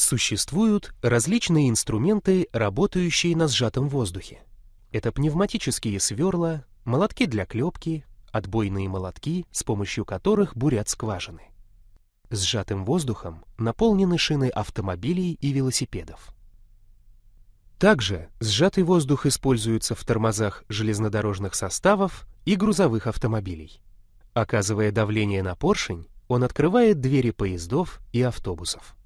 Существуют различные инструменты, работающие на сжатом воздухе. Это пневматические сверла, молотки для клепки, отбойные молотки, с помощью которых бурят скважины. Сжатым воздухом наполнены шины автомобилей и велосипедов. Также сжатый воздух используется в тормозах железнодорожных составов и грузовых автомобилей. Оказывая давление на поршень, он открывает двери поездов и автобусов.